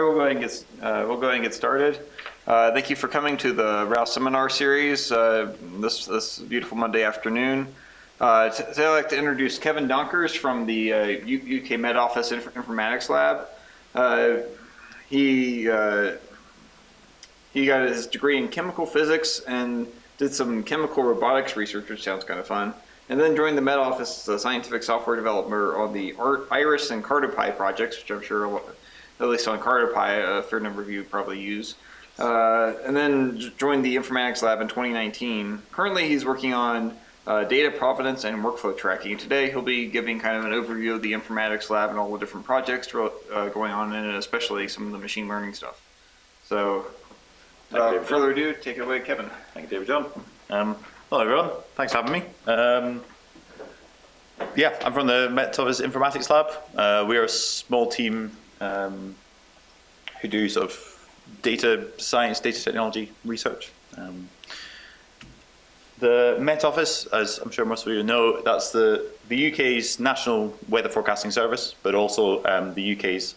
we'll go ahead and get, uh, we'll go ahead and get started. Uh, thank you for coming to the Rouse Seminar Series uh, this, this beautiful Monday afternoon. Uh, today I'd like to introduce Kevin Donkers from the uh, UK Met Office Inf Informatics Lab. Uh, he, uh, he got his degree in chemical physics and did some chemical robotics research, which sounds kind of fun. And then joined the Met Office as a scientific software developer on the IRIS and CartoPy projects, which I'm sure at least on CartoPy, a fair number of you probably use. Uh, and then joined the informatics lab in 2019. Currently, he's working on uh, data provenance and workflow tracking. Today, he'll be giving kind of an overview of the informatics lab and all the different projects uh, going on in it, especially some of the machine learning stuff. So, without further ado, take it away, Kevin. Thank you, David John. Um, hello, everyone. Thanks for having me. Um, yeah, I'm from the Met Office Informatics Lab. Uh, we're a small team um, who do sort of data science, data technology research. Um, the Met Office, as I'm sure most of you know, that's the, the UK's national weather forecasting service, but also um, the UK's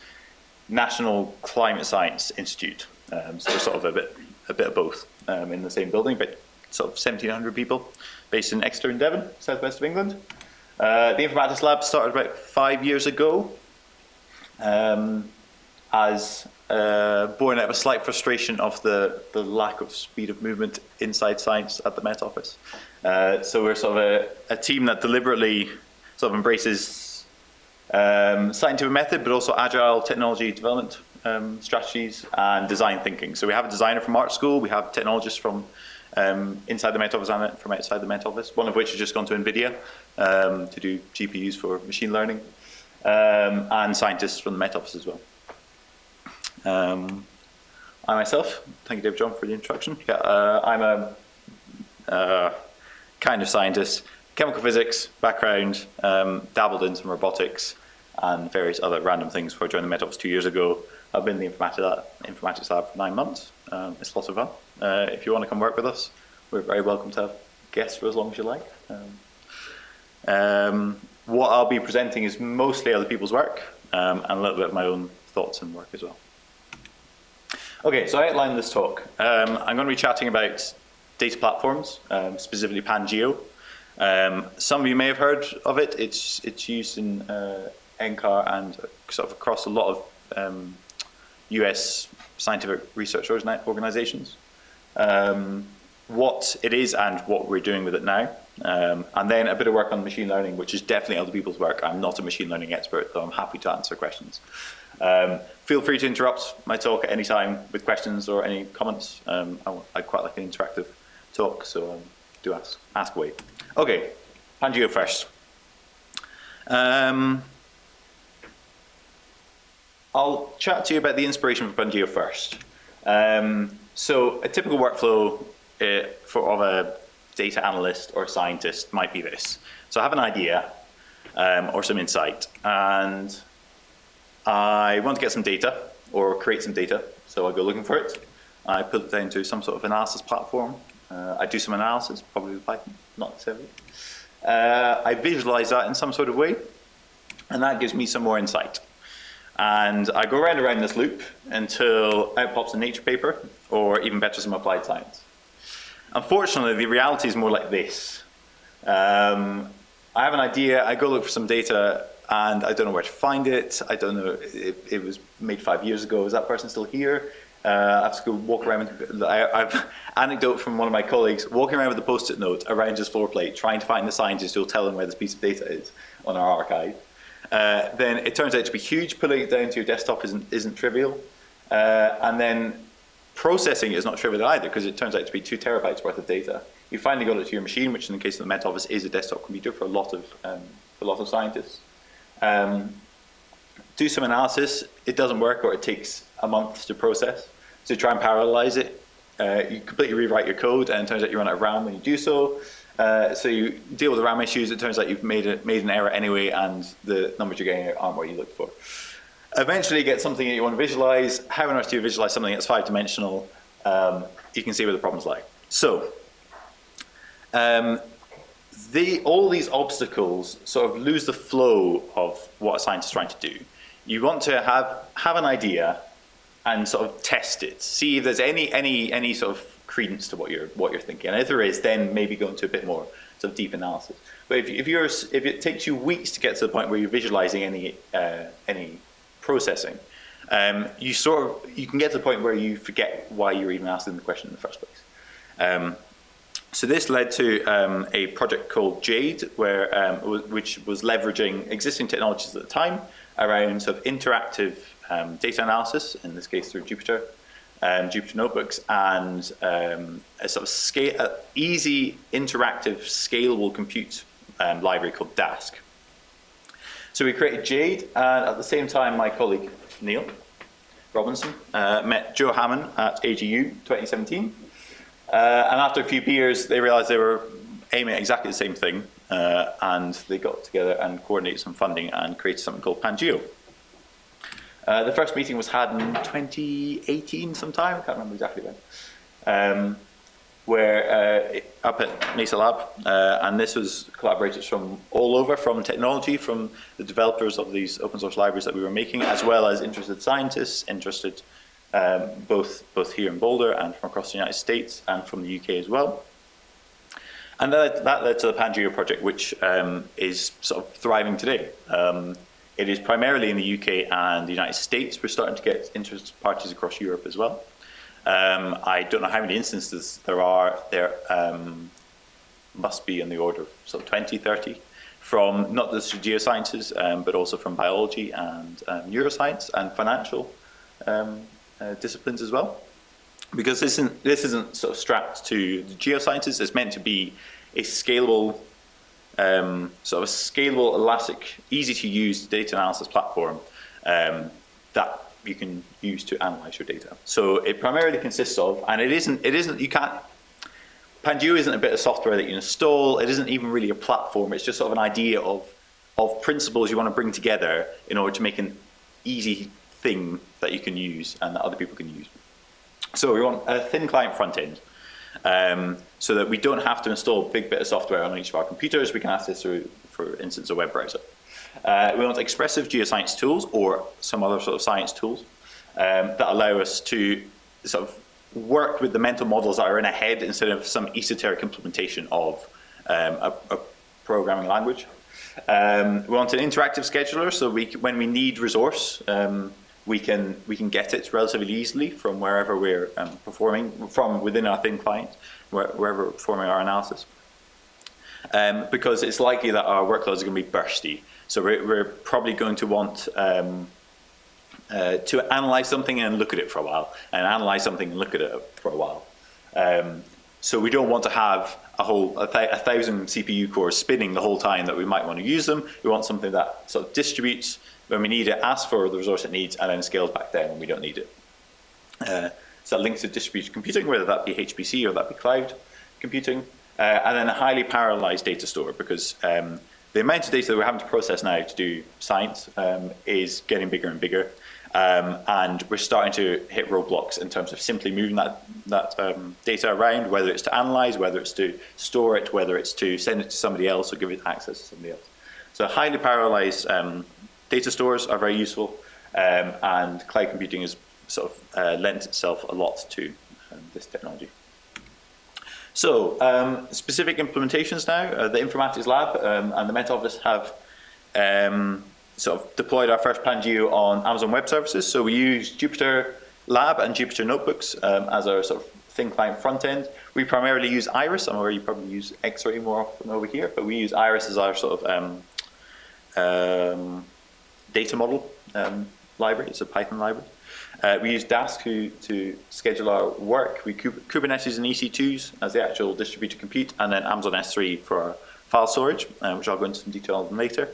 National Climate Science Institute. Um, so sort of a bit, a bit of both um, in the same building, but sort of 1,700 people based in Exeter in Devon, southwest of England. Uh, the Informatics Lab started about five years ago um, as uh, born out of a slight frustration of the, the lack of speed of movement inside science at the Met Office. Uh, so we're sort of a, a, team that deliberately sort of embraces um, scientific method, but also agile technology development um, strategies and design thinking. So we have a designer from art school, we have technologists from um, inside the Met Office and from outside the Met Office, one of which has just gone to NVIDIA um, to do GPUs for machine learning um, and scientists from the Met Office as well. Um, I myself, thank you Dave John for the introduction. Yeah, uh, I'm a uh, kind of scientist, chemical physics background, um, dabbled in some robotics and various other random things before I joined the Met Office two years ago. I've been in the informatics, informatics lab for nine months. Um, it's lots of fun. Uh, if you want to come work with us, we're very welcome to have guests for as long as you like. Um, um what I'll be presenting is mostly other people's work um, and a little bit of my own thoughts and work as well. Okay, so I outlined this talk. Um, I'm going to be chatting about data platforms, um, specifically Pangeo. Um, some of you may have heard of it. It's it's used in uh, NCAR and sort of across a lot of US um, scientific research organizations. Um, what it is and what we're doing with it now. Um, and then a bit of work on machine learning, which is definitely other people's work. I'm not a machine learning expert, though I'm happy to answer questions. Um, feel free to interrupt my talk at any time with questions or any comments. Um, I, would quite like an interactive talk, so um, do ask, ask away. Okay, Pangeo first. Um, I'll chat to you about the inspiration for Pangeo first. Um, so a typical workflow uh, for, of a data analyst or scientist might be this. So I have an idea um, or some insight, and I want to get some data or create some data. So I go looking for it. I put it into some sort of analysis platform. Uh, I do some analysis, probably with Python, not necessarily. Uh, I visualize that in some sort of way, and that gives me some more insight. And I go around and around this loop until out pops a nature paper, or even better, some applied science. Unfortunately, the reality is more like this. Um, I have an idea, I go look for some data, and I don't know where to find it. I don't know, it, it was made five years ago. Is that person still here? Uh, I have to go walk around with, I, have anecdote from one of my colleagues, walking around with a post-it note around his floor plate, trying to find the scientist who'll tell him where this piece of data is on our archive. Uh, then it turns out to be huge. Pulling it down to your desktop isn't, isn't trivial. Uh, and then Processing is not trivial either because it turns out to be two terabytes worth of data. You finally got it to your machine, which in the case of the Met Office is a desktop computer for a lot of, um, a lot of scientists. Um, do some analysis, it doesn't work or it takes a month to process. So try and parallelize it. Uh, you completely rewrite your code and it turns out you run out of RAM when you do so. Uh, so you deal with the RAM issues, it turns out you've made, a, made an error anyway and the numbers you're getting aren't what you looked for. Eventually get something that you want to visualize. How on earth do you visualize something that's five dimensional? Um, you can see where the problems lie. So, um, the, all these obstacles sort of lose the flow of what a scientist is trying to do. You want to have, have an idea, and sort of test it, see if there's any any any sort of credence to what you're what you're thinking. And if there is, then maybe go into a bit more sort of deep analysis. But if, if you're if it takes you weeks to get to the point where you're visualizing any uh, any processing, um, you sort of you can get to the point where you forget why you're even asking the question in the first place. Um, so this led to um, a project called Jade, where um, which was leveraging existing technologies at the time around sort of interactive um, data analysis, in this case through Jupyter, um, Jupyter Notebooks, and a sort of scale, a easy, interactive, scalable compute library called Dask. So we created Jade, and at the same time, my colleague Niall Robinson uh, met Joe Hamman at AGU 2017. Uh, and after a few beers, they realized they were aiming at exactly the same thing, uh, and they got together and coordinated some funding and created something called Pangeo. Uh, the first meeting was had in 2018 sometime, I can't remember exactly when, um, where uh, up at Mesa Lab, uh, and this was collaborators from all over, from technology, from the developers of these open source libraries that we were making, as well as interested scientists, interested um, both, both here in Boulder and from across the United States and from the UK as well. And that, that led to the Pangeo project, which um, is sort of thriving today. Um, it is primarily in the UK and the United States. We're starting to get interested parties across Europe as well. Um, I don't know how many instances there are. There um, must be in the order of sort of 20, 30 from not just geosciences, um, but also from biology and um, neuroscience and financial um, uh, disciplines as well. Because this isn't, this isn't sort of strapped to the geosciences, it's meant to be a scalable um, sort of a scalable, elastic, easy to use data analysis platform that you can use to analyze your data. So it primarily consists of, and it isn't, it isn't, you can't, Pangeo isn't a bit of software that you install, it isn't even really a platform, it's just sort of an idea of, of principles you want to bring together in order to make an easy thing that you can use and that other people can use. So we want a thin client front end um, so that we don't have to install a big bit of software on each of our computers. We can access through, for instance, a web browser. Uh, we want expressive geoscience tools or some other sort of science tools um, that allow us to sort of work with the mental models that are in a head instead of some esoteric implementation of um, a, a, programming language. Um, we want an interactive scheduler, so we, when we need resource, um, we can we can get it relatively easily from wherever we're um, performing from within our thin client, where, wherever we're performing our analysis. Um, because it's likely that our workloads are going to be bursty. So we're, we're probably going to want um, uh, to analyze something and look at it for a while, and analyze something and look at it for a while. Um, so we don't want to have a whole a, th a, thousand CPU cores spinning the whole time that we might want to use them. We want something that sort of distributes when we need it, asks for the resource it needs, and then scales back down when we don't need it. Uh, so that links to distributed computing, whether that be HPC or that be cloud computing, and then a highly parallelized data store because um, the amount of data that we're having to process now to do science um, is getting bigger and bigger. Um, and we're starting to hit roadblocks in terms of simply moving that, that um, data around, whether it's to analyze, whether it's to store it, whether it's to send it to somebody else or give it access to somebody else. So highly parallelized um, data stores are very useful, um, and cloud computing has sort of uh, lent itself a lot to um, this technology. So, um, specific implementations now. Uh, the Informatics Lab um, and the Met Office have um, sort of deployed our first Pangeo on Amazon Web Services. So we use Jupyter Lab and Jupyter Notebooks um, as our sort of thin client front end. We primarily use Iris. I'm aware you probably use Xarray more often over here, but we use Iris as our sort of um, um, data model library. It's a Python library. Uh, we use Dask to, to schedule our work. We Kubernetes and EC2s as the actual distributed compute, and then Amazon S3 for our file storage, uh, which I'll go into some detail on later.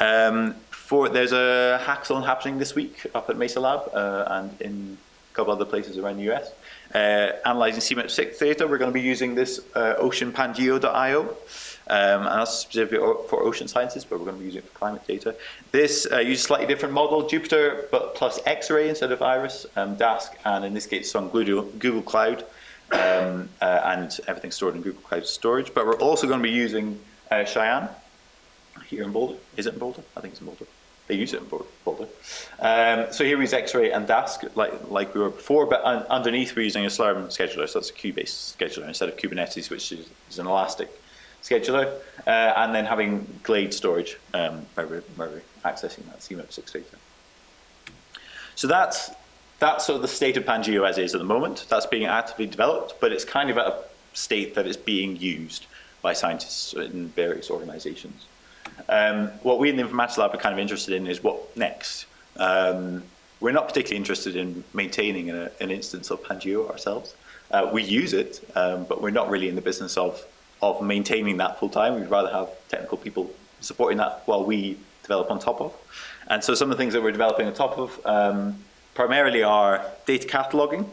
Um, for, there's a hackathon happening this week up at Mesa Lab uh, and in couple other places around the US. Uh, analyzing CMIP6 data, we're going to be using this uh, oceanpangeo.io. Um, and that's specific for ocean sciences, but we're going to be using it for climate data. This uh, uses a slightly different model, Jupyter, but plus Xarray instead of Iris, um, Dask, and in this case, on Google, Google Cloud, um, uh, and everything stored in Google Cloud storage. But we're also going to be using uh, Cheyenne here in Boulder. Is it in Boulder? I think it's in Boulder. They use it in Boulder. Um, so here we use Xarray and Dask like, like we were before, but un underneath we're using a Slurm scheduler, so that's a queue-based scheduler instead of Kubernetes, which is, is an elastic scheduler, uh, and then having Glade storage um, where, we're, we're accessing that CMIP6 data. So that's, that's sort of the state of Pangeo as is at the moment. That's being actively developed, but it's kind of at a state that it's being used by scientists in various organizations. Um, what we in the Informatics Lab are kind of interested in is what next. Um, we're not particularly interested in maintaining a, an instance of Pangeo ourselves. Uh, we use it, um, but we're not really in the business of, of maintaining that full time. We'd rather have technical people supporting that while we develop on top of. And so some of the things that we're developing on top of um, primarily are data cataloging.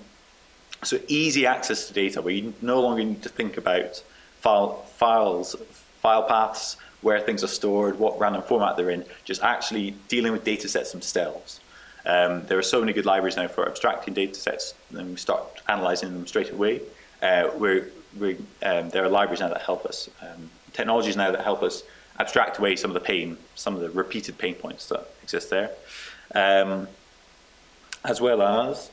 So easy access to data where you no longer need to think about file, files, file paths, where things are stored, what random format they're in, just actually dealing with data sets themselves. Um, there are so many good libraries now for abstracting data sets, and we start analyzing them straight away. Uh, we're, we're, um, there are libraries now that help us, um, technologies now that help us abstract away some of the pain, some of the repeated pain points that exist there. Um, as well as,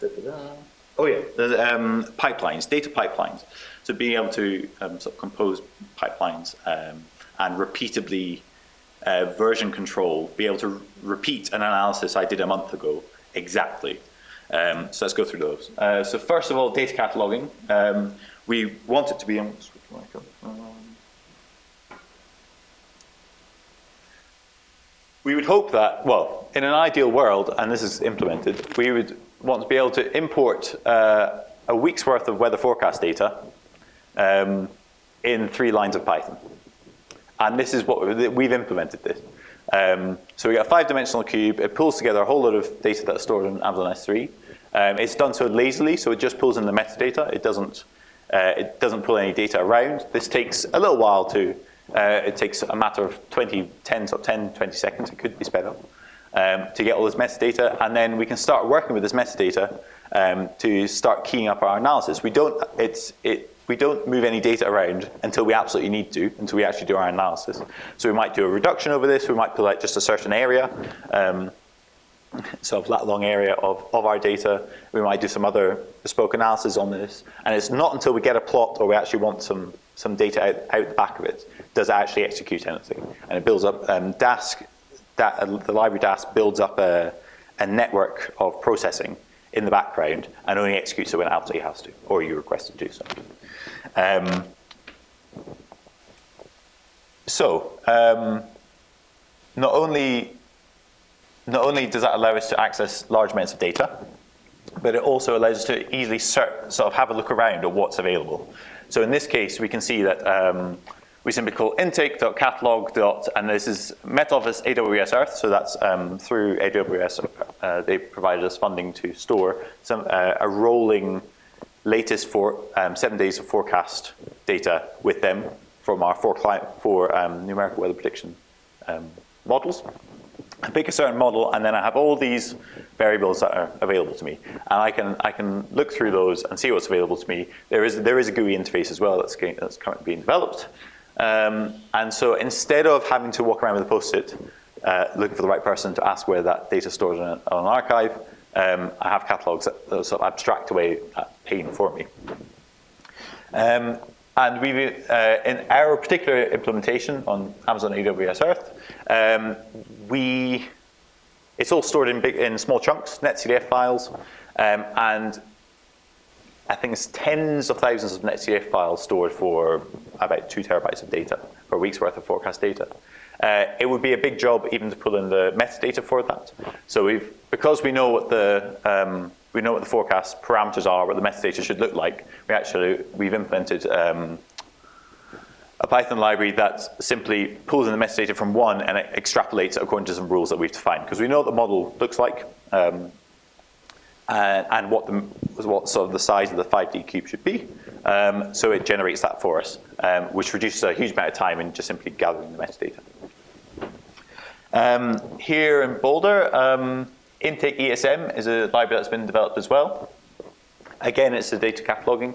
da -da -da. oh yeah, um, pipelines, data pipelines. So being able to um, sort of compose pipelines and repeatably uh, version control, be able to repeat an analysis I did a month ago exactly. Um, so let's go through those. Uh, so first of all, data cataloging. Um, we want it to be, we would hope that, well, in an ideal world, and this is implemented, we would want to be able to import uh, a week's worth of weather forecast data um, in three lines of Python. And this is what we've implemented this. Um, so we got a five-dimensional cube. It pulls together a whole lot of data that's stored in Amazon S3. Um, it's done so lazily, so it just pulls in the metadata. It doesn't, uh, it doesn't pull any data around. This takes a little while to, uh, it takes a matter of 20, 10, 10, 20 seconds, it could be sped up, um, to get all this metadata. And then we can start working with this metadata um, to start keying up our analysis. We don't, it's, it, we don't move any data around until we absolutely need to, until we actually do our analysis. So we might do a reduction over this, we might pull out just a certain area, um, so of that long area of, of our data. We might do some other bespoke analysis on this. And it's not until we get a plot or we actually want some, some data out, out the back of it, does it actually execute anything. And it builds up, um, Dask, that, uh, the library Dask builds up a, a network of processing in the background and only executes it when it absolutely has to, or you request it to do so. Um, so, um, not only not only does that allow us to access large amounts of data, but it also allows us to easily sort of have a look around at what's available. So in this case, we can see that um, we simply call intake.catalog. and this is Met Office AWS Earth, so that's um, through AWS. Uh, they provided us funding to store some uh, a rolling latest for um, seven days of forecast data with them from our four, client, four um, numerical weather prediction um, models. I pick a certain model, and then I have all these variables that are available to me, and I can I can look through those and see what's available to me. There is there is a GUI interface as well that's that's currently being developed, um, and so instead of having to walk around with a post-it, uh, looking for the right person to ask where that data is stored on, an archive, um, I have catalogs that, that, sort of abstract away that pain for me. Um, and we, uh, in our particular implementation on Amazon AWS Earth, um, we, it's all stored in, big, in small chunks, netcdf files, um, and I think it's tens of thousands of netcdf files stored for about two terabytes of data, a week's worth of forecast data. Uh, it would be a big job even to pull in the metadata for that. So we've, because we know what the um, we know what the forecast parameters are, what the metadata should look like. We actually we've implemented um, a Python library that simply pulls in the metadata from one and it extrapolates it according to some rules that we've defined because we know what the model looks like um, and, and, what the what sort of the size of the 5D cube should be. Um, so it generates that for us, um, which reduces a huge amount of time in just simply gathering the metadata. Um, here in Boulder, um, Intake ESM is a library that's been developed as well. Again, it's a data cataloging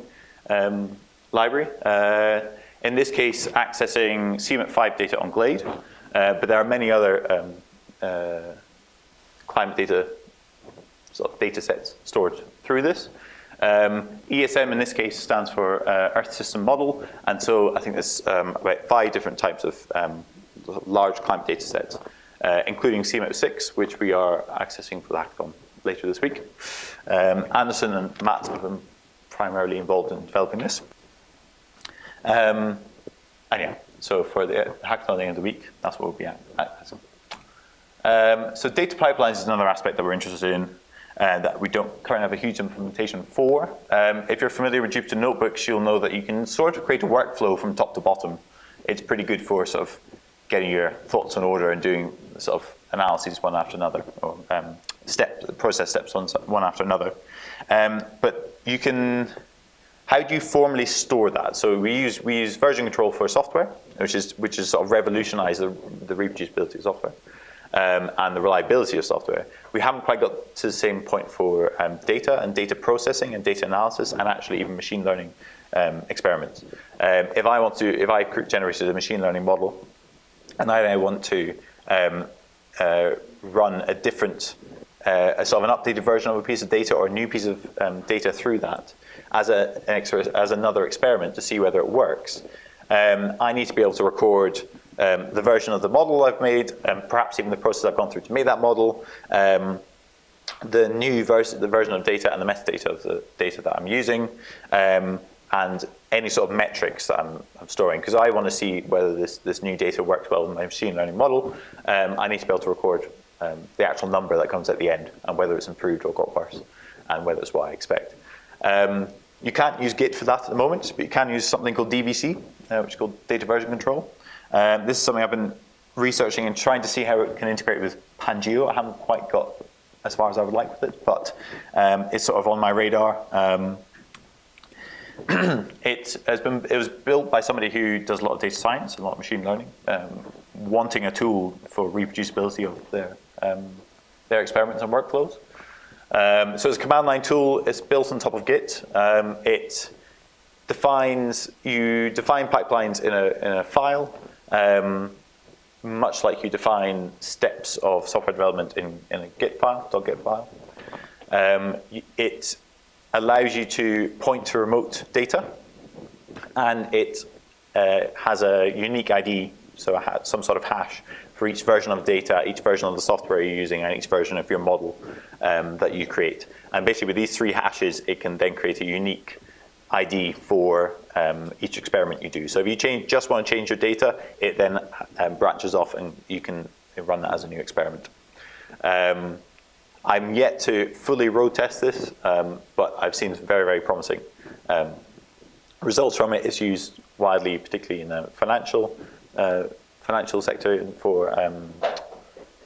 um, library. Uh, in this case, accessing CMIP5 data on Glade, uh, but there are many other um, uh, climate data sort of data sets stored through this. Um, ESM in this case stands for uh, Earth System Model, and so I think there's um, about five different types of um, large climate data sets, uh, including CMIP6, which we are accessing for the hackathon later this week. Um, Anderson and Matt have been primarily involved in developing this. Um, and yeah, so for the hackathon at the end of the week, that's what we'll be accessing. Um, so data pipelines is another aspect that we're interested in uh, that we don't currently have a huge implementation for. Um, if you're familiar with Jupyter Notebooks, you'll know that you can sort of create a workflow from top to bottom. It's pretty good for sort of getting your thoughts in order and doing sort of analyses one after another, or um, step, process steps one, one after another. Um, but you can, how do you formally store that? So we use, we use version control for software, which is, which is sort of revolutionized the, the reproducibility of software um, and the reliability of software. We haven't quite got to the same point for um, data and data processing and data analysis and actually even machine learning um, experiments. Um, if I want to, if I generated a machine learning model and I want to um, uh, run a different, uh, a sort of an updated version of a piece of data or a new piece of um, data through that as, a, as another experiment to see whether it works, I need to be able to record um, the version of the model I've made, and perhaps even the process I've gone through to make that model, um, the new version, the version of data and the metadata of the data that I'm using, um, and any sort of metrics that I'm, I'm storing. Because I want to see whether this, this new data works well in my machine learning model, um, I need to be able to record um, the actual number that comes at the end, and whether it's improved or got worse, and whether it's what I expect. Um, you can't use Git for that at the moment, but you can use something called DVC, uh, which is called data version control. Um, this is something I've been researching and trying to see how it can integrate with Pangeo. I haven't quite got as far as I would like with it, but um, it's sort of on my radar. Um, it has been it was built by somebody who does a lot of data science and a lot of machine learning, um, wanting a tool for reproducibility of their um, their experiments and workflows. Um, so it's a command line tool. It's built on top of Git. it defines you define pipelines in a in a file um, much like you define steps of software development in, in a Git file, .git file. Um, it allows you to point to remote data, and it uh, has a unique ID, so some sort of hash for each version of data, each version of the software you're using, and each version of your model um, that you create. And basically with these three hashes, it can then create a unique ID for um, each experiment you do. So if you change, just want to change your data, it then um, branches off and you can run that as a new experiment. Um, I'm yet to fully road test this, um, but I've seen very, very promising um, results from it. It's used widely, particularly in the financial, uh, financial sector for um,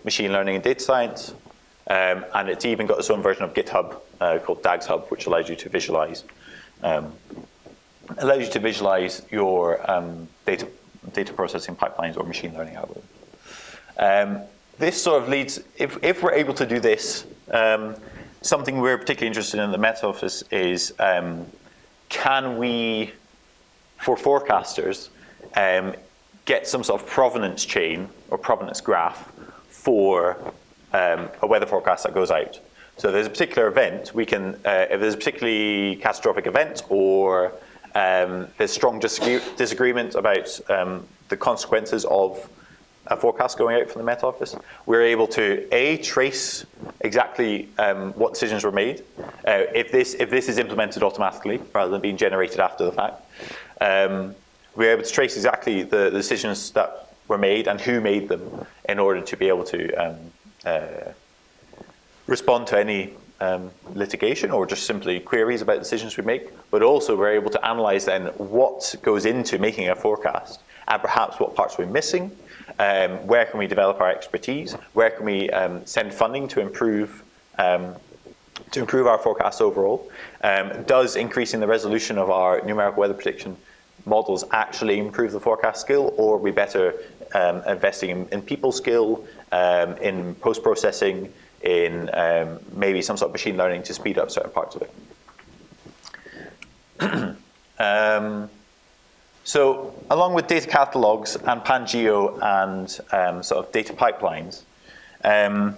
machine learning and data science. and it's even got its own version of GitHub uh, called DAGS Hub, which allows you to visualize um, allows you to visualize your um, data, data processing pipelines or machine learning algorithms. Um, this sort of leads, if, if we're able to do this, um, something we're particularly interested in the Met Office is um, can we, for forecasters, um, get some sort of provenance chain or provenance graph for um, a weather forecast that goes out. So there's a particular event, we can, uh, if there's a particularly catastrophic event or um, there's strong disagreement about um, the consequences of a forecast going out from the Met Office, we're able to A, trace exactly um, what decisions were made, uh, if, this, if this is implemented automatically rather than being generated after the fact. Um, we're able to trace exactly the, the, decisions that were made and who made them in order to be able to um, uh, respond to any um, litigation or just simply queries about decisions we make, but also we're able to analyze then what goes into making a forecast and perhaps what parts we're missing, um, where can we develop our expertise, where can we um, send funding to improve um, to improve our forecasts overall. Um, does increasing the resolution of our numerical weather prediction models actually improve the forecast skill or are we better um, investing in, in people skill, in post-processing, in um, maybe some sort of machine learning to speed up certain parts of it. um, so along with data catalogs and Pangeo and um, sort of data pipelines, Um,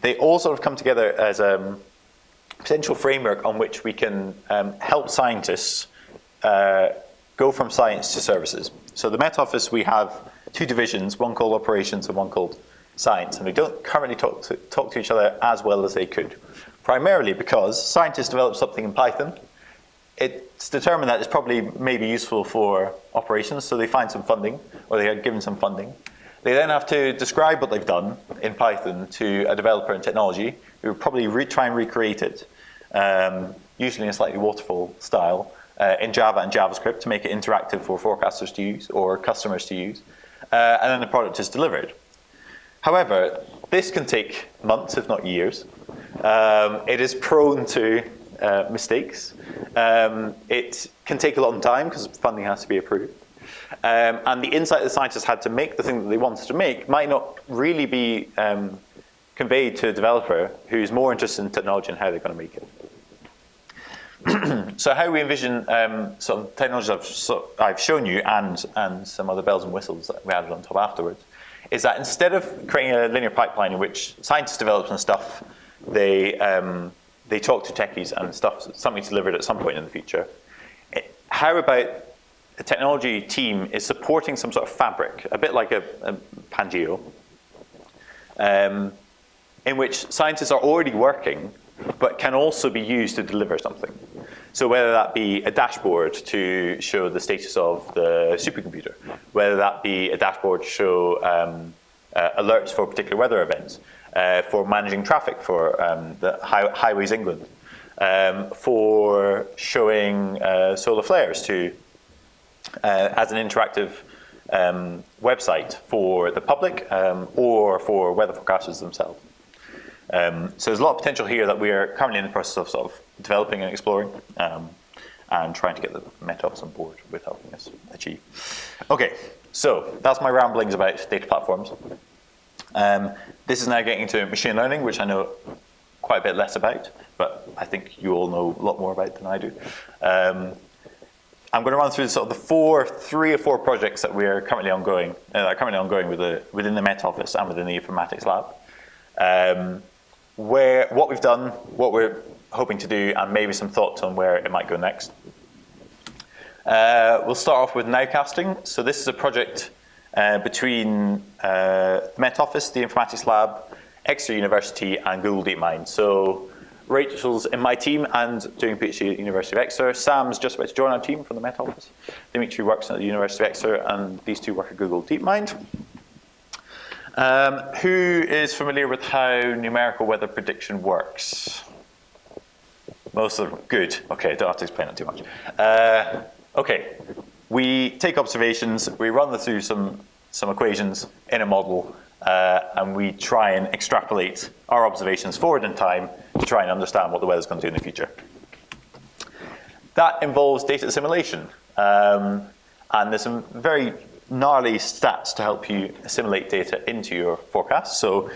they all sort of come together as a potential framework on which we can um, help scientists uh, go from science to services. So the Met Office, we have two divisions, one called operations and one called science, and we don't currently talk to, talk to each other as well as they could, primarily because scientists develop something in Python, it's determined that it's probably maybe useful for operations, so they find some funding, or they are given some funding. They then have to describe what they've done in Python to a developer in technology, who will probably try and recreate it, um, usually in a slightly waterfall style, uh, in Java and JavaScript to make it interactive for forecasters to use or customers to use, uh, and then the product is delivered. However, this can take months, if not years. Um, it is prone to uh, mistakes. Um, it can take a long time because funding has to be approved. Um, and the insight the scientists had to make the thing that they wanted to make might not really be um, conveyed to a developer who's more interested in technology and how they're going to make it. so how we envision um, sort technologies I've, so I've, shown you and, and some other bells and whistles that we added on top afterwards is that instead of creating a linear pipeline in which scientists develop some stuff, they, um, they talk to techies and stuff, something's delivered at some point in the future. It, how about a technology team is supporting some sort of fabric, a bit like a, a Pangeo, um, in which scientists are already working, but can also be used to deliver something. So whether that be a dashboard to show the status of the supercomputer, whether that be a dashboard to show um, uh, alerts for particular weather events, uh, for managing traffic for um, the high Highways England, um, for showing uh, solar flares to uh, as an interactive um, website for the public um, or for weather forecasters themselves. Um, so there's a lot of potential here that we are currently in the process of, sort of developing and exploring um, and trying to get the Met Office on board with helping us achieve. Okay, so that's my ramblings about data platforms. Um, this is now getting into machine learning, which I know quite a bit less about, but I think you all know a lot more about than I do. Um, I'm going to run through sort of the four, three or four projects that we are currently ongoing, uh, currently ongoing with the, within the Met Office and within the Informatics Lab. Um, where what we've done, what we're hoping to do, and maybe some thoughts on where it might go next. Uh, we'll start off with nowcasting. So this is a project uh, between uh, Met Office, the Informatics Lab, Exeter University, and Google DeepMind. So Rachel's in my team and doing PhD at the University of Exeter. Sam's just about to join our team from the Met Office. Dimitri works at the University of Exeter, and these two work at Google DeepMind. Um, who is familiar with how numerical weather prediction works? Most of them. Good. Okay, don't have to explain it too much. Uh, okay, we take observations, we run them through some, some equations in a model, uh, and we try and extrapolate our observations forward in time to try and understand what the weather's going to do in the future. That involves data assimilation. Um, and there's some very gnarly stats to help you assimilate data into your forecast. So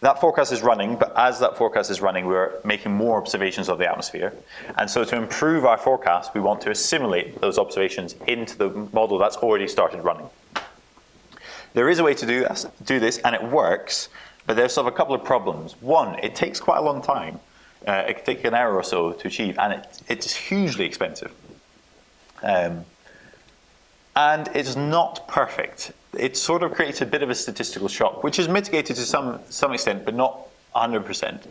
that forecast is running, but as that forecast is running, we're making more observations of the atmosphere. And so to improve our forecast, we want to assimilate those observations into the model that's already started running. There is a way to do this, do this and it works, but there's sort of a couple of problems. One, it takes quite a long time. Uh, it can take an hour or so to achieve, and it, it's hugely expensive. Um, and it's not perfect. It sort of creates a bit of a statistical shock, which is mitigated to some, some extent, but not 100%.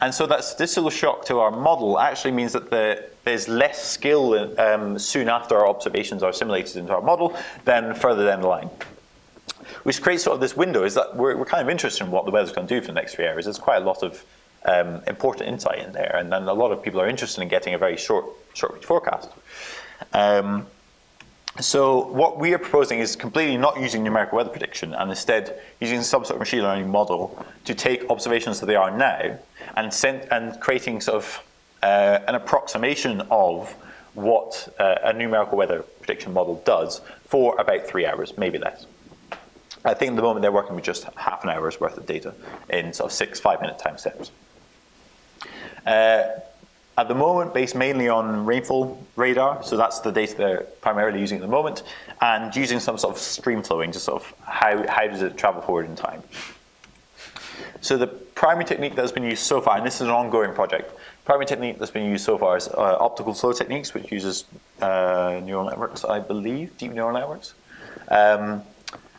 And so that statistical shock to our model actually means that the, there's less skill um, soon after our observations are assimilated into our model than further down the line. Which creates sort of this window is that we're, we're kind of interested in what the weather's going to do for the next three hours. There's quite a lot of um, important insight in there, and then a lot of people are interested in getting a very short, short forecast. Um, so what we are proposing is completely not using numerical weather prediction and instead using some sort of machine learning model to take observations that they are now and, send, and creating sort of uh, an approximation of what uh, a numerical weather prediction model does for about three hours, maybe less. I think at the moment they're working with just half an hour's worth of data in sort of six five-minute time steps. Uh, at the moment, based mainly on rainfall radar, so that's the data they're primarily using at the moment, and using some sort of stream flowing to sort of how, how does it travel forward in time. So the primary technique that's been used so far, and this is an ongoing project, primary technique that's been used so far is uh, optical flow techniques, which uses uh, neural networks, I believe, deep neural networks. Um,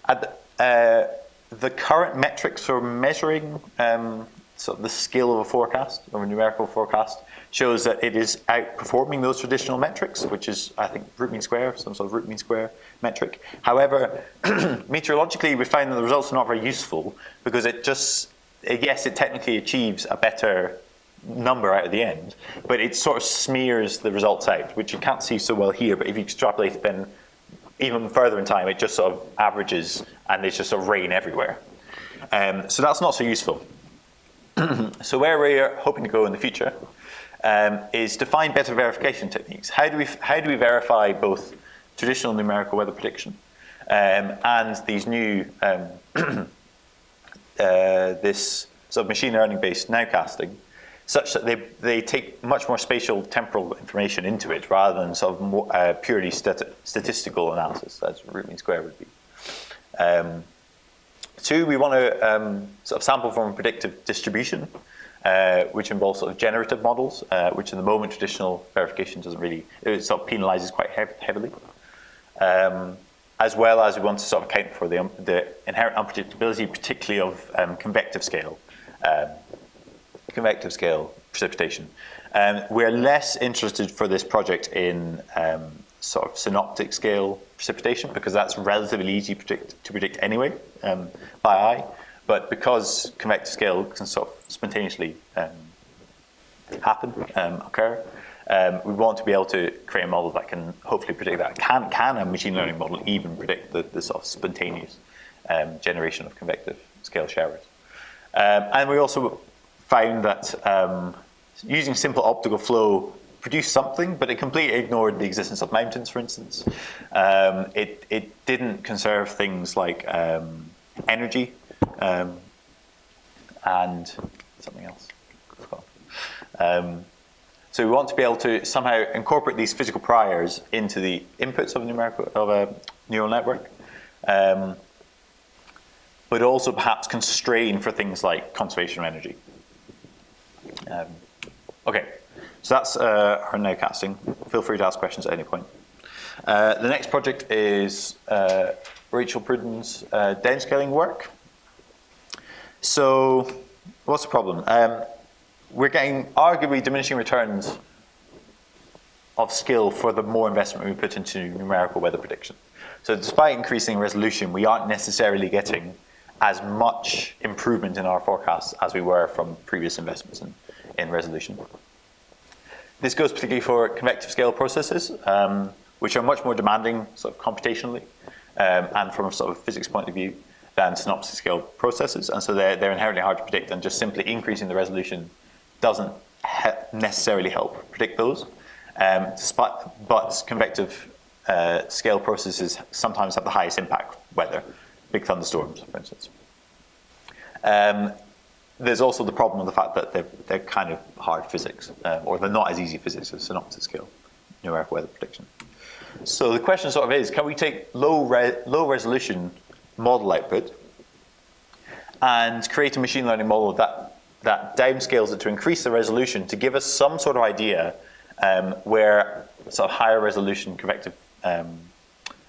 the, uh, the current metrics for measuring um, of the scale of a forecast or a numerical forecast shows that it is outperforming those traditional metrics, which is, I think, root mean square, some sort of root mean square metric. However, meteorologically, we find that the results are not very useful because it just, yes, it technically achieves a better number out at the end, but it sort of smears the results out, which you can't see so well here, but if you extrapolate it then even further in time, it just sort of averages and there's just sort of rain everywhere. Um, so that's not so useful. so where we're hoping to go in the future um, is to find better verification techniques. How do we, how do we verify both traditional numerical weather prediction um, and these new, um, uh, this sort of machine learning based nowcasting such that they, they take much more spatial temporal information into it rather than sort of more, uh, purely stati statistical analysis, as root mean square would be. Um, two, we want to um, sort of sample from a predictive distribution, uh, which involves sort of generative models, uh, which in the moment traditional verification doesn't really, it sort of penalizes quite heavily. Um, as well as we want to sort of account for the, the inherent unpredictability, particularly of um, convective scale um, convective scale precipitation. Um, we're less interested for this project in um, sort of synoptic scale precipitation because that's relatively easy predict, to predict anyway um, by eye. But because convective scale can sort of spontaneously um, happen, um, occur, um, we want to be able to create a model that can hopefully predict that. Can, can a machine learning model even predict the, the sort of spontaneous generation of convective scale showers? and we also found that um, using simple optical flow produced something, but it completely ignored the existence of mountains, for instance. Um, it, it didn't conserve things like um, energy um, and something else. Um, so we want to be able to somehow incorporate these physical priors into the inputs of a numerical of a neural network, um, but also perhaps constrain for things like conservation of energy. Um, okay, so that's uh, our nowcasting. Feel free to ask questions at any point. Uh, the next project is uh, Rachel Prudden's uh, downscaling work. So what's the problem? Um, we're getting arguably diminishing returns of skill for the more investment we put into numerical weather prediction. So despite increasing resolution, we aren't necessarily getting as much improvement in our forecasts as we were from previous investments in, in resolution. This goes particularly for convective scale processes, um, which are much more demanding sort of computationally um, and from a sort of physics point of view than synoptic scale processes. And so they're, they're inherently hard to predict and just simply increasing the resolution doesn't he necessarily help predict those. Um, but, but convective uh, scale processes sometimes have the highest impact weather, big thunderstorms, for instance. Um, there's also the problem of the fact that they're, they're kind of hard physics, um, or they're not as easy physics as synoptic scale numerical weather prediction. So the question sort of is, can we take low, re low resolution model output and create a machine learning model that, that downscales it to increase the resolution to give us some sort of idea um, where sort of higher resolution convective um,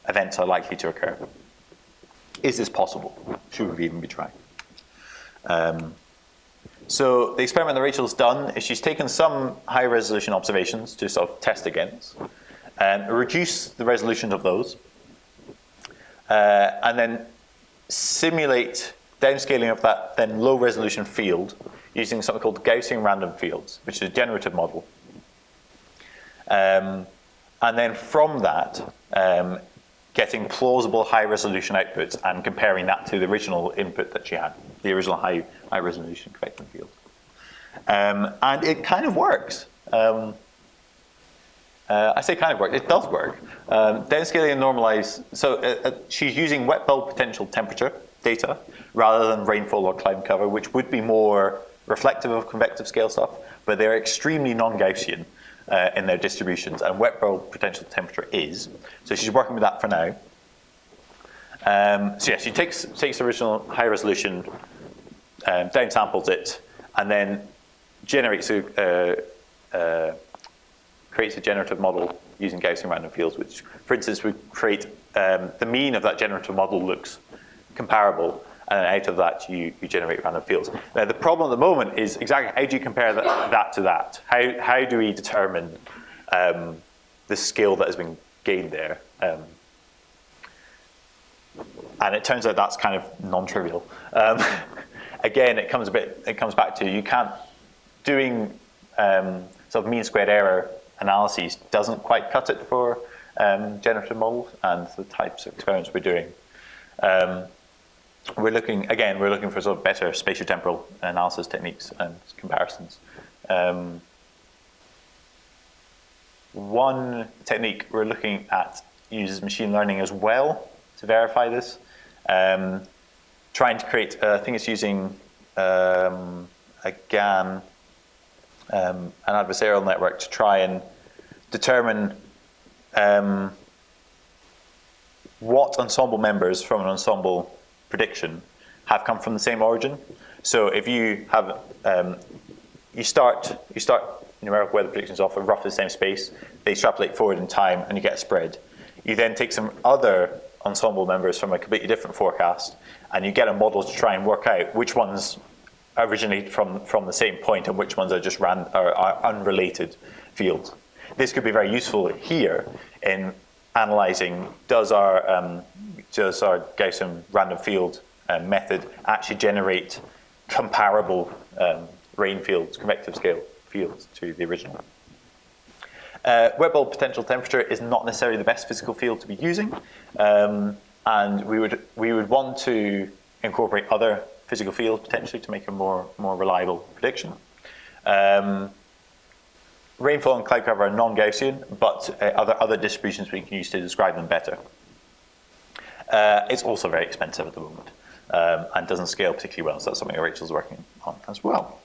events are likely to occur? Is this possible? Should we even be trying? Um, so the experiment that Rachel's done is she's taken some high resolution observations to sort of test against and reduce the resolution of those uh, and then simulate downscaling of that then low resolution field using something called Gaussian random fields, which is a generative model. Um, and then from that, um, getting plausible high resolution outputs and comparing that to the original input that she had, the original high, high resolution convective field. Um, and it kind of works. Um, uh, I say kind of work, it does work. Um, downscaling and normalize, so uh, uh, she's using wet bulb potential temperature data rather than rainfall or cloud cover, which would be more reflective of convective scale stuff, but they're extremely non-Gaussian uh, in their distributions, and wet bulb potential temperature is. So she's working with that for now. Um, so yeah, she takes takes original high resolution um, downsamples it, and then generates a, uh, uh, creates a generative model using Gaussian random fields, which, for instance, would create um, the mean of that generative model looks comparable, and then out of that you, you generate random fields. Now the problem at the moment is exactly how do you compare that, that to that? How, how do we determine um, the skill that has been gained there? Um, and it turns out that's kind of non-trivial. Um, again, it comes a bit. It comes back to you can't doing um, sort of mean squared error analyses doesn't quite cut it for um, generative models and the types of experiments we're doing. Um, we're looking again. We're looking for sort of better spatiotemporal analysis techniques and comparisons. Um, one technique we're looking at uses machine learning as well to verify this. Um, trying to create, uh, I think it's using um, a GAN, um, an adversarial network to try and determine um, what ensemble members from an ensemble prediction have come from the same origin. So if you have, um, you start, you start numerical weather predictions off of roughly the same space, they extrapolate forward in time and you get a spread. You then take some other ensemble members from a completely different forecast, and you get a model to try and work out which ones originate from, from the same point and which ones are just ran, are, are unrelated fields. This could be very useful here in analyzing does our, um, does our Gaussian random field um, method actually generate comparable um, rain fields, convective scale fields to the original. Uh, wet bulb potential temperature is not necessarily the best physical field to be using, um, and we would we would want to incorporate other physical fields potentially to make a more more reliable prediction. Um, rainfall and cloud cover are non-Gaussian, but uh, other other distributions we can use to describe them better. Uh, it's also very expensive at the moment um, and doesn't scale particularly well, so that's something Rachel's working on as well.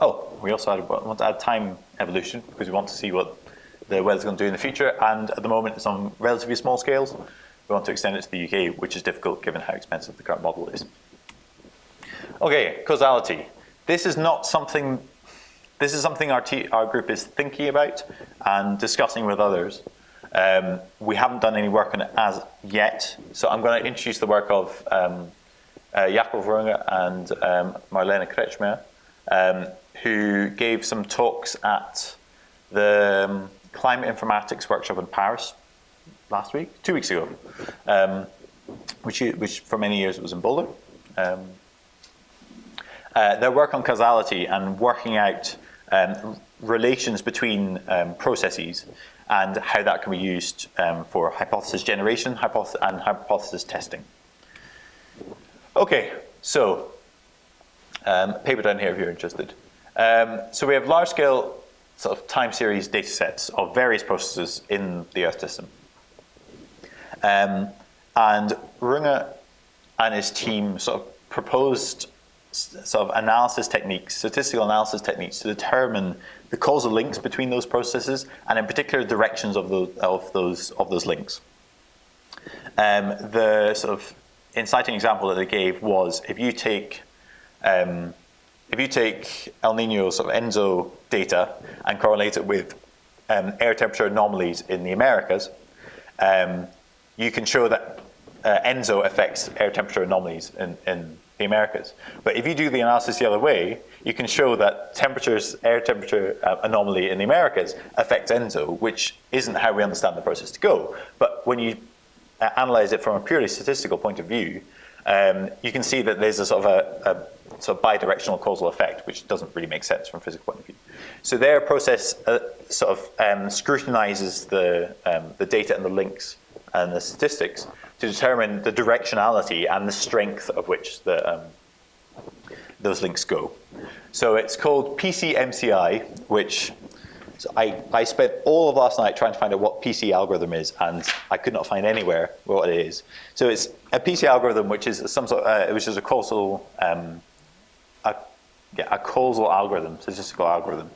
Oh, we also added, want to add time evolution because we want to see what the weather's going to do in the future. And at the moment, it's on relatively small scales. We want to extend it to the UK, which is difficult given how expensive the current model is. Okay, causality. This is not something. This is something our, our group is thinking about and discussing with others. Um, we haven't done any work on it as yet, so I'm going to introduce the work of um, uh, Jakob Runge and um, Marlene Kretschmer, um, who gave some talks at the um, Climate Informatics Workshop in Paris last week, two weeks ago, um, which, which for many years was in Boulder. Um, uh, their work on causality and working out um, relations between um, processes and how that can be used um, for hypothesis generation and hypothesis testing. Okay, so um, paper down here if you're interested. Um, so we have large-scale sort of time series data sets of various processes in the Earth system. Um, and Runge and his team sort of proposed sort of analysis techniques, statistical analysis techniques to determine the causal links between those processes and in particular directions of those, of those, of those links. Um, the sort of inciting example that they gave was if you take um, if you take El Nino sort of ENSO data and correlate it with um, air temperature anomalies in the Americas, um, you can show that uh, ENSO affects air temperature anomalies in, in the Americas. But if you do the analysis the other way, you can show that temperatures, air temperature uh, anomaly in the Americas affects ENSO, which isn't how we understand the process to go. But when you uh, analyze it from a purely statistical point of view, um, you can see that there's a sort of a, a sort of bidirectional causal effect, which doesn't really make sense from a physical point of view. So their process uh, sort of um, scrutinizes the, um, the data and the links and the statistics to determine the directionality and the strength of which the, um, those links go. So it's called PCMCI, which so I, I spent all of last night trying to find out what PC algorithm is, and I could not find anywhere what it is. So it's a PC algorithm, which is some sort, uh, which is a causal um, yeah, a causal algorithm, statistical algorithm,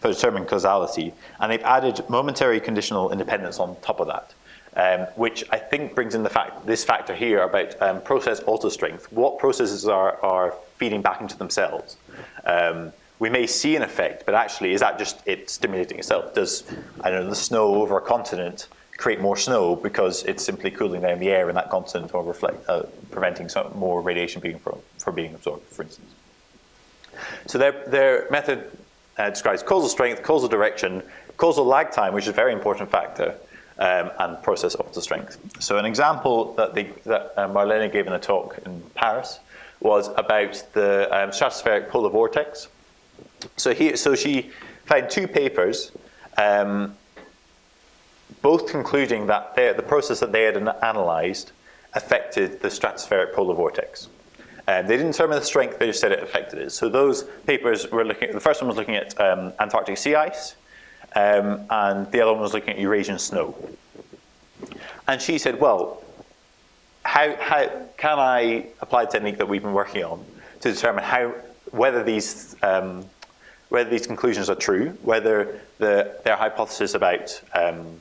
for determining causality. And they've added momentary conditional independence on top of that. Um, which I think brings in the fact this factor here about um, process auto strength. What processes are, are feeding back into themselves? Um, we may see an effect, but actually, is that just it stimulating itself? Does I don't know the snow over a continent create more snow because it's simply cooling down the air in that continent or reflect, uh, preventing some more radiation being from, from being absorbed, for instance? So their, their method uh, describes causal strength, causal direction, causal lag time, which is a very important factor, um, and process auto strength. So an example that, they, that uh, Marlene gave in a talk in Paris was about the um, stratospheric polar vortex. So, here, so she found two papers, um, both concluding that the process that they had analyzed affected the stratospheric polar vortex. Um, they didn't determine the strength, they just said it affected it. So those papers were looking, the first one was looking at um, Antarctic sea ice, um, and the other one was looking at Eurasian snow. And she said, well, how, how can I apply the technique that we've been working on to determine how, whether these, um, whether these conclusions are true, whether the, their hypothesis about um,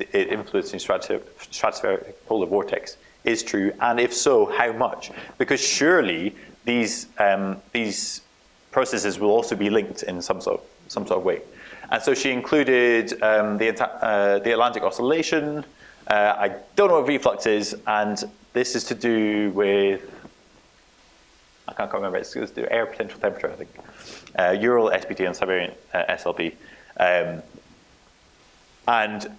it influencing stratospheric, stratospheric polar vortex is true, and if so, how much? Because surely these, um, these processes will also be linked in some sort of, some sort of way. And so she included um, the, uh, the Atlantic Oscillation. Uh, I don't know what V-flux is, and this is to do with, I can't remember, it's, to do air potential temperature, I think. Uh, Ural SPT and Siberian uh, SLP. Um, and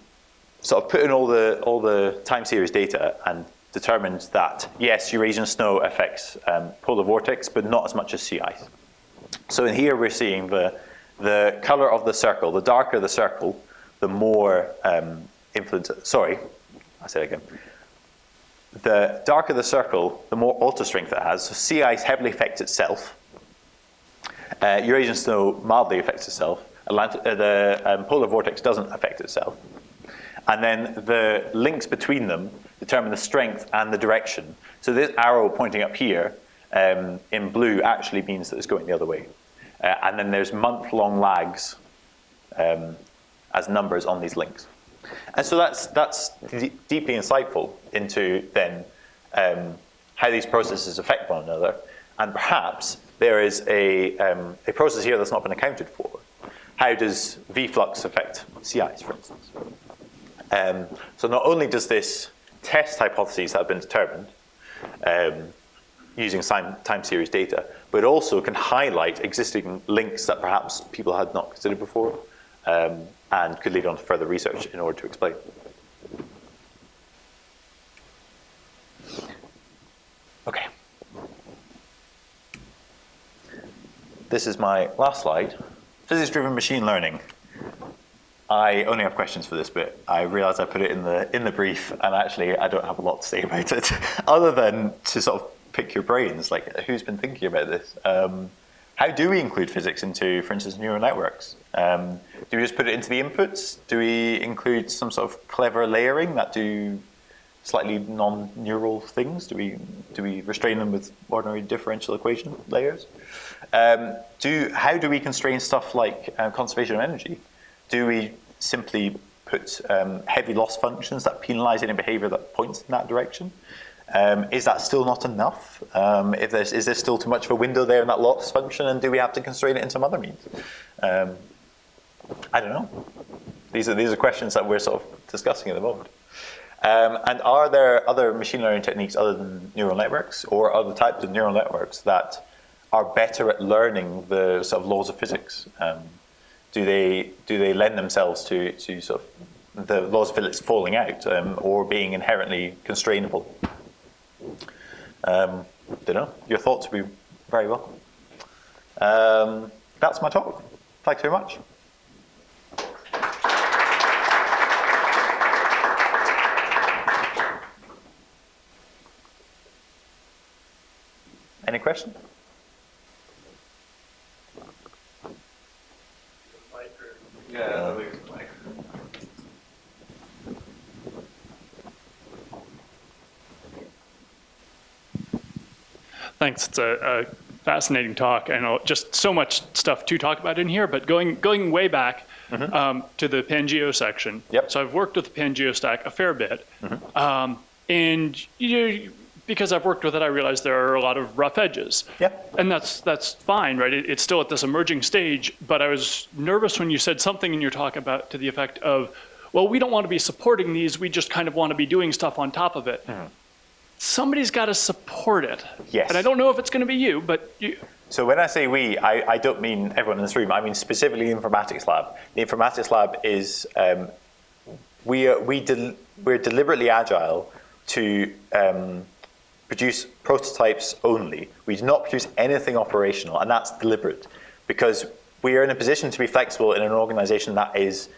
sort of put in all the, all the time series data and determined that, yes, Eurasian snow affects um, polar vortex, but not as much as sea ice. So in here we're seeing the, the color of the circle. The darker the circle, the more um, influence, sorry, I say it again. The darker the circle, the more auto strength it has. So sea ice heavily affects itself. Uh, Eurasian snow mildly affects itself. Atlantic, uh, the um, polar vortex doesn't affect itself. And then the links between them determine the strength and the direction. So this arrow pointing up here um, in blue actually means that it's going the other way. Uh, and then there's month-long lags um, as numbers on these links. And so that's, that's deeply insightful into then um, how these processes affect one another. And perhaps there is a, um, a process here that's not been accounted for. How does V-flux affect ice, for instance? Um, so not only does this test hypotheses that have been determined um, using time series data, but also can highlight existing links that perhaps people had not considered before um, and could lead on to further research in order to explain. Okay. This is my last slide. Physics-driven machine learning. I only have questions for this bit. I realize I put it in the in the brief, and actually I don't have a lot to say about it, other than to sort of pick your brains. Like, who's been thinking about this? Um, how do we include physics into, for instance, neural networks? Um, do we just put it into the inputs? Do we include some sort of clever layering that do slightly non-neural things? Do we do we restrain them with ordinary differential equation layers? Um, do how do we constrain stuff like uh, conservation of energy? do we simply put um, heavy loss functions that penalize any behavior that points in that direction? Um, is that still not enough? Um, if there's, is there still too much of a window there in that loss function, and do we have to constrain it in some other means? Um, I don't know. These are, these are questions that we're sort of discussing at the moment. Um, and are there other machine learning techniques other than neural networks, or other types of neural networks that are better at learning the sort of laws of physics? Um, do they do they lend themselves to to sort of the laws of physics falling out um, or being inherently constrainable? Um, don't know. Your thoughts would be very welcome. Um, that's my talk. Thanks very much. Any questions? Thanks. It's a, a fascinating talk and just so much stuff to talk about in here. But going going way back um, to the Pangeo section. Yep. So I've worked with the Pangeo stack a fair bit, um, and you because I've worked with it, I realize there are a lot of rough edges. Yep. And that's that's fine, right? It, it's still at this emerging stage. But I was nervous when you said something in your talk about to the effect of, well, we don't want to be supporting these. We just kind of want to be doing stuff on top of it. Somebody's got to support it. Yes. And I don't know if it's going to be you, but you, So when I say we, I, I don't mean everyone in this room. I mean specifically the informatics lab. The informatics lab is um, we are, we del- we're deliberately agile to um, produce prototypes only. We do not produce anything operational, and that's deliberate because we are in a position to be flexible in an organization that is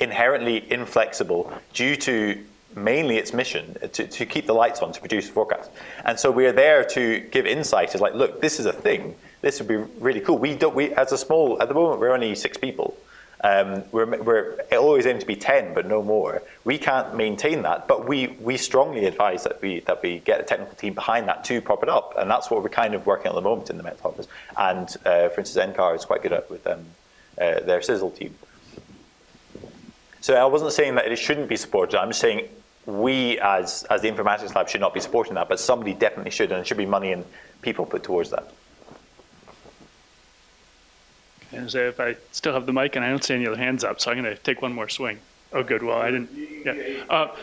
inherently inflexible due to mainly its mission to, to keep the lights on to produce forecasts. And so we are there to give insight like, look, this is a thing. This would be really cool. We don't, we, as a small, at the moment, we're only six people. Um, we're, we're always aim to be 10, but no more. We can't maintain that, but we, we strongly advise that we, that we get a technical team behind that to prop it up. And that's what we're kind of working at the moment in the Met Office. And uh, for instance, NCAR is quite good at with um, uh, their CISL team. So I wasn't saying that it shouldn't be supported. I'm saying we, as as the informatics lab, should not be supporting that, but somebody definitely should, and it should be money and people put towards that. and say if I still have the mic and I don't see any other hands up, so I'm going to take one more swing. Oh, good. Well, I didn't. Yeah. Uh,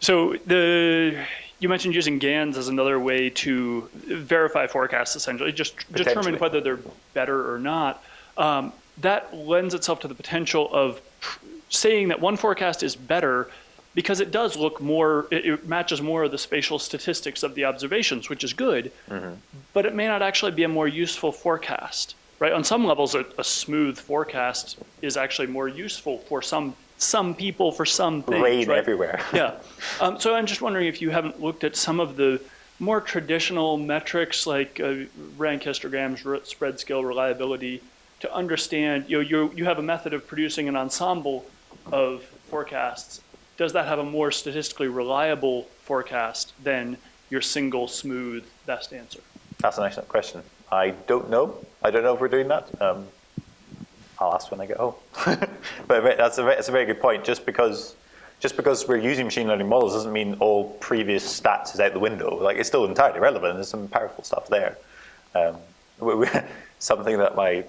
so the you mentioned using GANs as another way to verify forecasts, essentially, just determine whether they're better or not. Um, that lends itself to the potential of saying that one forecast is better because it does look more, it, it matches more of the spatial statistics of the observations, which is good, but it may not actually be a more useful forecast, right? On some levels, a, a smooth forecast is actually more useful for some some people for some things. Rain right? everywhere. yeah. Um, so I'm just wondering if you haven't looked at some of the more traditional metrics like uh, rank histograms, spread scale, reliability, to understand, you know, you you have a method of producing an ensemble of forecasts. Does that have a more statistically reliable forecast than your single smooth best answer? That's an excellent question. I don't know. I don't know if we're doing that. Um, I'll ask when I get home. but that's a, that's a very good point. Just because just because we're using machine learning models doesn't mean all previous stats is out the window. Like it's still entirely relevant. There's some powerful stuff there. Um, we, we, something that my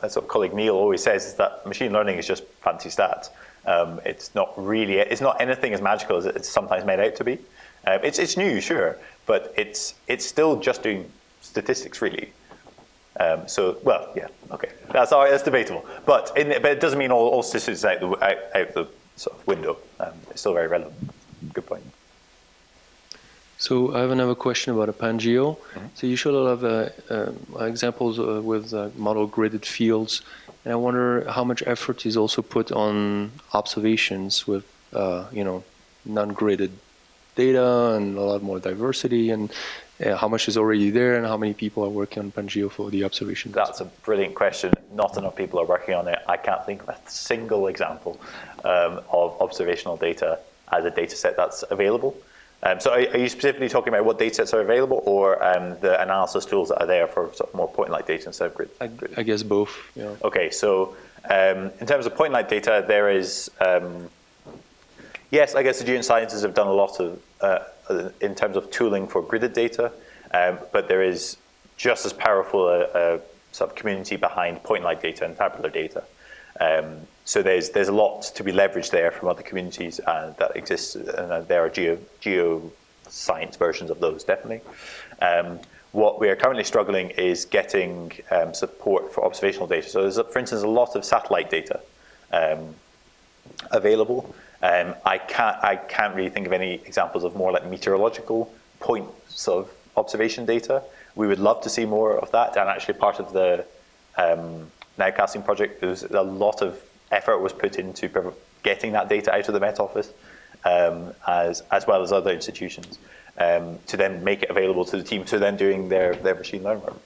sort of colleague Niall always says is that machine learning is just fancy stats. Um, it's not really. It's not anything as magical as it's sometimes made out to be. Um, it's it's new, sure, but it's it's still just doing statistics really. Um, so, well, yeah, okay, that's all that's debatable. But in, but it doesn't mean all, all statistics out the out, out the sort of window. Um, it's still very relevant. Good point. So I have another question about a Pangeo. So you showed a lot of uh, uh, examples uh, with uh, model gridded fields, and I wonder how much effort is also put on observations with, uh, you know, non-gridded data and a lot more diversity, and uh, how much is already there, and how many people are working on Pangeo for the observations. That's a brilliant question. Not enough people are working on it. I can't think of a single example um, of observational data as a data set that's available. Um, so are, are you specifically talking about what data sets are available or um, the analysis tools that are there for sort of more point-like data instead of grid? I, I guess both. You know. Okay, so um, in terms of point-like data, there is, um, yes, I guess the geoscientists have done a lot of, uh, in terms of tooling for gridded data, um, but there is just as powerful a, a sort of community behind point-like data and tabular data. Um, so there's there's a lot to be leveraged there from other communities uh, that exist, and uh, there are geo geoscience versions of those definitely. Um, what we are currently struggling is getting um, support for observational data. So there's, for instance, a lot of satellite data um, available. Um, I can't I can't really think of any examples of more like meteorological points of observation data. We would love to see more of that, and actually part of the um, nowcasting project, there was a lot of effort was put into getting that data out of the Met Office, um, as as well as other institutions, um, to then make it available to the team, to then doing their their machine learning work.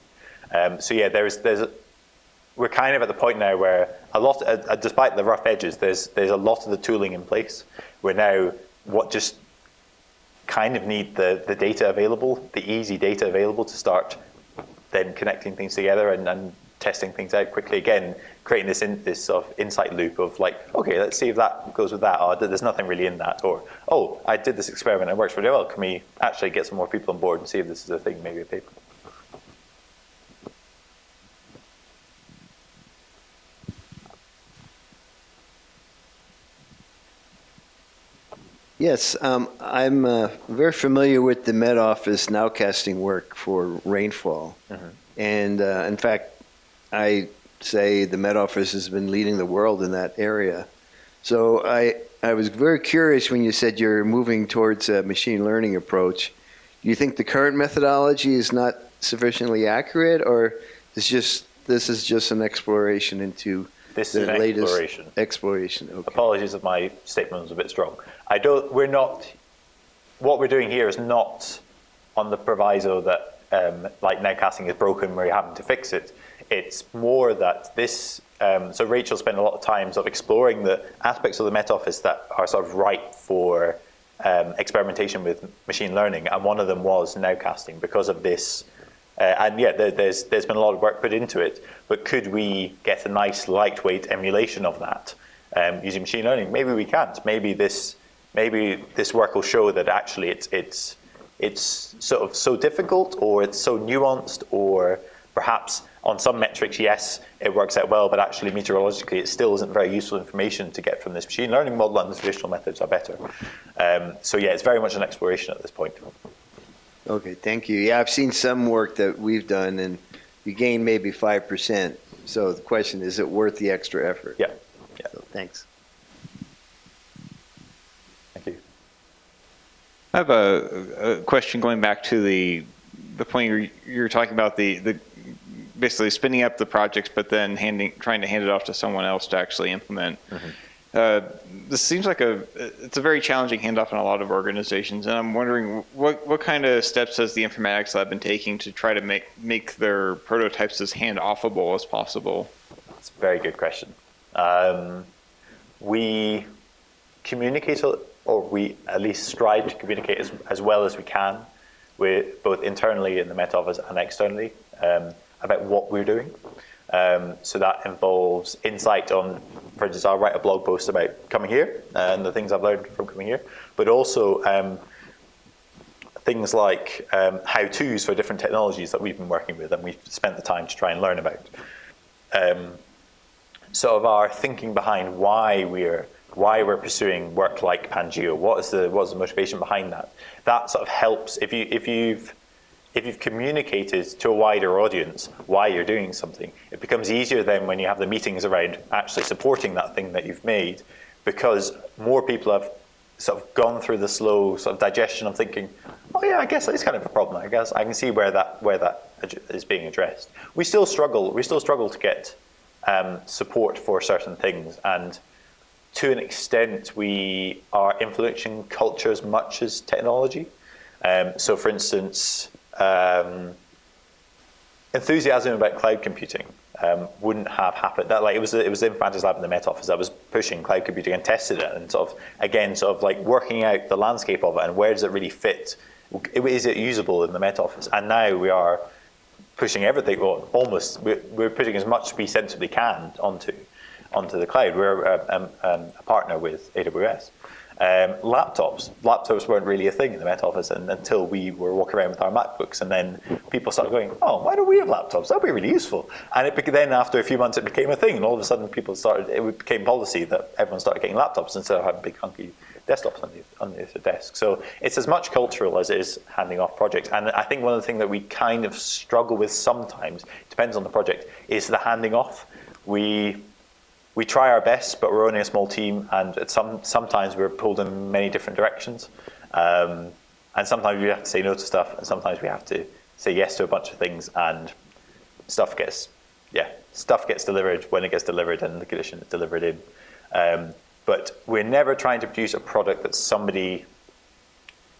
Um, so yeah, there's there's we're kind of at the point now where a lot, uh, uh, despite the rough edges, there's there's a lot of the tooling in place. We're now what just kind of need the the data available, the easy data available to start then connecting things together and, and testing things out quickly. Again, creating this in, this sort of insight loop of like, okay, let's see if that goes with that. Or there's nothing really in that. Or oh, I did this experiment. It works really well. Can we actually get some more people on board and see if this is a thing? Maybe a paper. Yes, um, I'm uh, very familiar with the Met Office nowcasting work for rainfall. And uh, in fact, I say the Met Office has been leading the world in that area. So I, I was very curious when you said you're moving towards a machine learning approach. Do you think the current methodology is not sufficiently accurate, or is just this is just an exploration into This the is an latest exploration. exploration? Okay. Apologies if my statement was a bit strong. I don't. We're not. What we're doing here is not on the proviso that um, like nowcasting is broken, where you're having to fix it. It's more that this. Um, so Rachel spent a lot of time sort of exploring the aspects of the Met Office that are sort of ripe for um, experimentation with machine learning, and one of them was nowcasting because of this. Uh, and yeah, there, there's there's been a lot of work put into it. But could we get a nice lightweight emulation of that um, using machine learning? Maybe we can't. Maybe this maybe this work will show that actually it's it's it's sort of so difficult, or it's so nuanced, or perhaps on some metrics, yes, it works out well, but actually meteorologically, it still isn't very useful information to get from this machine learning model, and the traditional methods are better. Um, so yeah, it's very much an exploration at this point. Okay, thank you. Yeah, I've seen some work that we've done, and you gain maybe 5%. So the question, is it worth the extra effort? Yeah, yeah. So, thanks. Thank you. I have a, a question going back to the the point you're, you're talking about the, the basically spinning up the projects, but then handing trying to hand it off to someone else to actually implement. Uh, this seems like a it's a very challenging handoff in a lot of organizations, and I'm wondering what what kind of steps has the informatics lab been taking to try to make make their prototypes as hand offable as possible? It's a very good question. Um, we communicate, or we at least strive to communicate as, as well as we can with both internally in the Met Office and externally um, about what we're doing. Um, so that involves insight on, for instance, I'll write a blog post about coming here and the things I've learned from coming here, but also um, things like um, how-tos for different technologies that we've been working with and we've spent the time to try and learn about. Um, sort of our thinking behind why we're why we're pursuing work like Pangeo. What is the what is the motivation behind that? That sort of helps if you if you've if you've communicated to a wider audience why you're doing something, it becomes easier then when you have the meetings around actually supporting that thing that you've made, because more people have sort of gone through the slow sort of digestion of thinking, oh yeah, I guess that is kind of a problem. I guess I can see where that where that is being addressed. We still struggle. We still struggle to get um, support for certain things, and to an extent, we are influencing culture as much as technology. Um, so, for instance, um, enthusiasm about cloud computing um, wouldn't have happened. That like it was it was the Informatics Lab in the Met Office that was pushing cloud computing and tested it and sort of again sort of like working out the landscape of it and where does it really fit? Is it usable in the Met Office? And now we are pushing everything, well, almost we're, we're putting as much we sensibly can onto onto the cloud. We're a, um, um, a partner with AWS. Um, laptops. Laptops weren't really a thing in the Met Office and, until we were walking around with our MacBooks, and then people started going, "Oh, why don't we have laptops? That'd be really useful." And it then, after a few months, it became a thing, and all of a sudden, people started. It became policy that everyone started getting laptops instead of having big hunky desktops on the, on the desk. So it's as much cultural as it is handing off projects. And I think one of the things that we kind of struggle with sometimes, depends on the project, is the handing off. We we try our best, but we're only a small team, and some, sometimes we're pulled in many different directions. Um, and sometimes we have to say no to stuff, and sometimes we have to say yes to a bunch of things, and stuff gets, yeah, stuff gets delivered when it gets delivered and the condition is delivered in. Um, but we're never trying to produce a product that somebody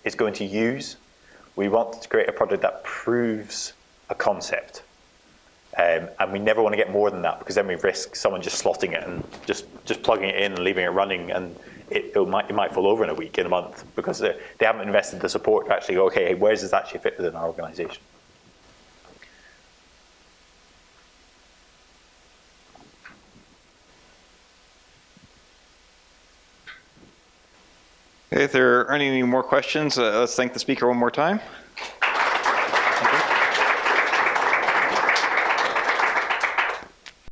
is going to use. We want to create a product that proves a concept. Um, and we never want to get more than that because then we risk someone just slotting it and just, just plugging it in and leaving it running and it, it might, it might fall over in a week, in a month because they haven't invested the support to actually go, okay, hey, where does this actually fit within our organization? Okay, if there aren't any more questions, uh, let's thank the speaker one more time.